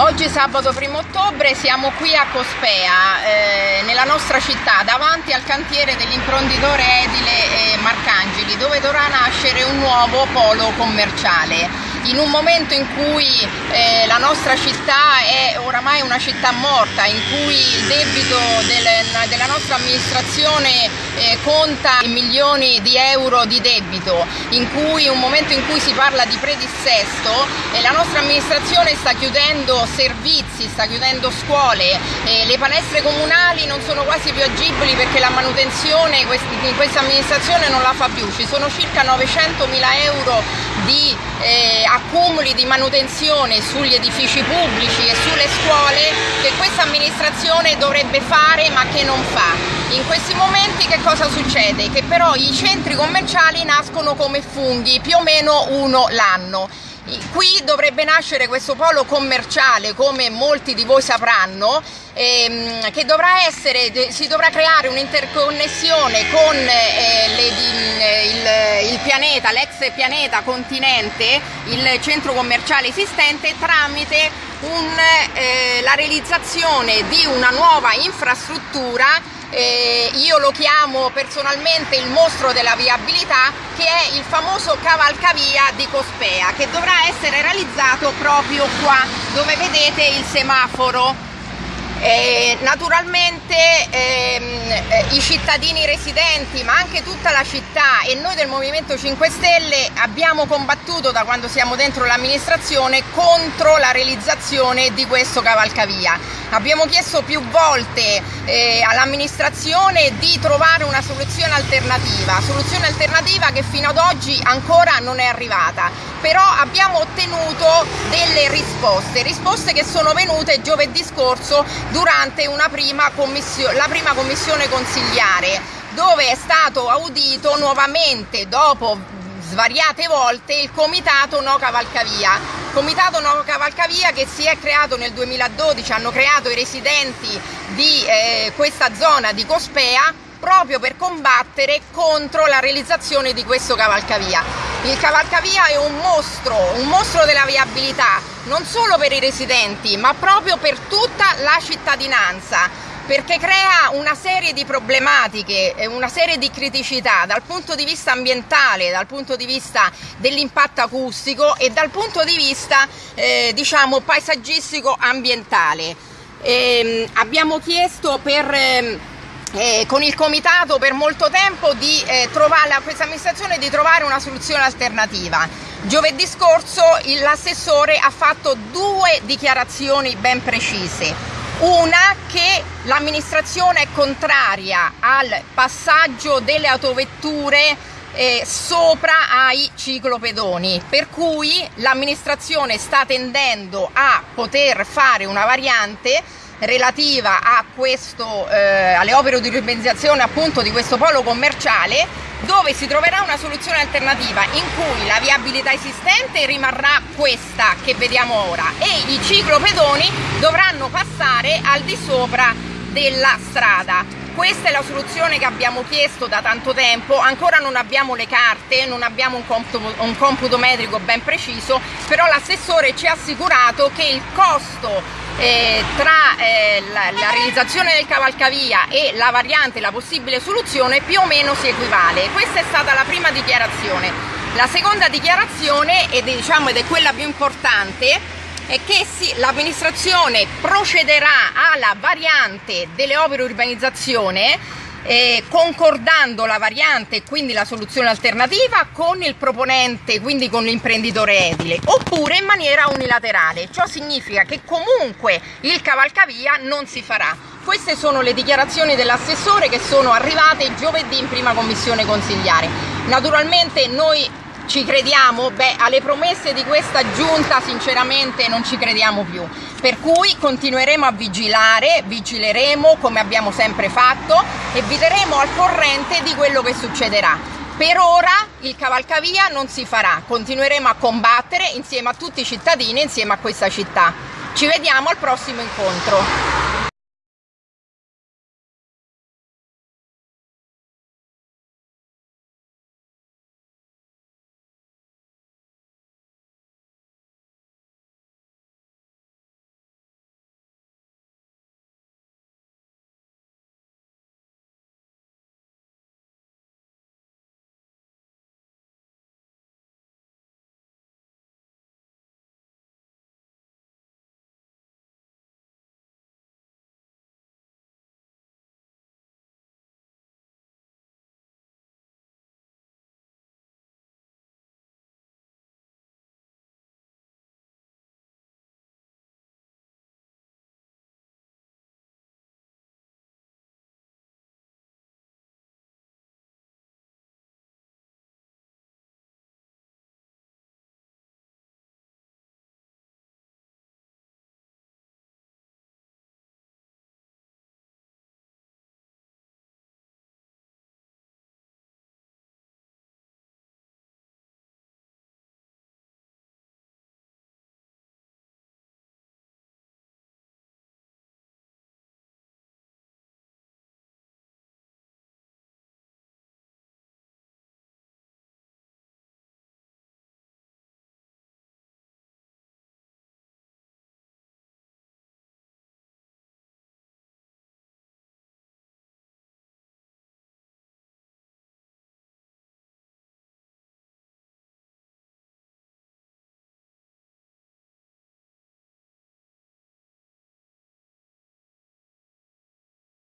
Oggi sabato 1 ottobre siamo qui a Cospea, eh, nella nostra città, davanti al cantiere dell'imprenditore edile eh, Marcangeli, dove dovrà nascere un nuovo polo commerciale. In un momento in cui eh, la nostra città è oramai una città morta, in cui il debito del, della nostra amministrazione eh, conta milioni di euro di debito, in cui un momento in cui si parla di predissesto e la nostra amministrazione sta chiudendo servizi, sta chiudendo scuole, eh, le palestre comunali non sono quasi più agibili perché la manutenzione in questa amministrazione non la fa più, ci sono circa 900 mila euro di eh, accumuli di manutenzione sugli edifici pubblici e sulle scuole che questa amministrazione dovrebbe fare ma che non fa. In questi momenti che cosa succede? Che però i centri commerciali nascono come funghi, più o meno uno l'anno. Qui dovrebbe nascere questo polo commerciale, come molti di voi sapranno, ehm, che dovrà essere, si dovrà creare un'interconnessione con eh, le, il, il, pianeta, l'ex pianeta continente, il centro commerciale esistente, tramite un, eh, la realizzazione di una nuova infrastruttura eh, io lo chiamo personalmente il mostro della viabilità che è il famoso cavalcavia di Cospea che dovrà essere realizzato proprio qua dove vedete il semaforo eh, naturalmente ehm, eh, i cittadini residenti ma anche tutta la città e noi del Movimento 5 Stelle abbiamo combattuto da quando siamo dentro l'amministrazione contro la realizzazione di questo cavalcavia. Abbiamo chiesto più volte eh, all'amministrazione di trovare una soluzione alternativa, soluzione alternativa che fino ad oggi ancora non è arrivata, però abbiamo ottenuto delle risposte, risposte che sono venute giovedì scorso durante prima la prima commissione consigliare dove è stato audito nuovamente dopo svariate volte il comitato No Cavalcavia. Comitato No Cavalcavia che si è creato nel 2012, hanno creato i residenti di eh, questa zona di Cospea proprio per combattere contro la realizzazione di questo cavalcavia. Il cavalcavia è un mostro, un mostro della viabilità, non solo per i residenti, ma proprio per tutta la cittadinanza, perché crea una serie di problematiche, una serie di criticità dal punto di vista ambientale, dal punto di vista dell'impatto acustico e dal punto di vista eh, diciamo paesaggistico ambientale. Eh, abbiamo chiesto per eh, eh, con il comitato per molto tempo di eh, trovare, a questa amministrazione di trovare una soluzione alternativa. Giovedì scorso l'assessore ha fatto due dichiarazioni ben precise. Una che l'amministrazione è contraria al passaggio delle autovetture eh, sopra ai ciclopedoni, per cui l'amministrazione sta tendendo a poter fare una variante relativa questo, eh, alle opere di urbanizzazione appunto di questo polo commerciale dove si troverà una soluzione alternativa in cui la viabilità esistente rimarrà questa che vediamo ora e i ciclopedoni dovranno passare al di sopra della strada. Questa è la soluzione che abbiamo chiesto da tanto tempo, ancora non abbiamo le carte, non abbiamo un computo, un computo metrico ben preciso, però l'assessore ci ha assicurato che il costo eh, tra eh, la, la, realizzazione del cavalcavia e la variante, la possibile soluzione più o meno si equivale. Questa è stata la prima dichiarazione. La seconda dichiarazione, ed, diciamo, ed è quella più importante, è che l'amministrazione procederà alla variante delle opere urbanizzazione eh, concordando la variante e quindi la soluzione alternativa con il proponente, quindi con l'imprenditore edile, oppure in maniera unilaterale. Ciò significa che comunque il cavalcavia non si farà. Queste sono le dichiarazioni dell'assessore che sono arrivate giovedì in prima commissione consigliare. Naturalmente noi ci crediamo? Beh, alle promesse di questa giunta sinceramente non ci crediamo più, per cui continueremo a vigilare, vigileremo come abbiamo sempre fatto e vi terremo al corrente di quello che succederà. Per ora il cavalcavia non si farà, continueremo a combattere insieme a tutti i cittadini, insieme a questa città. Ci vediamo al prossimo incontro.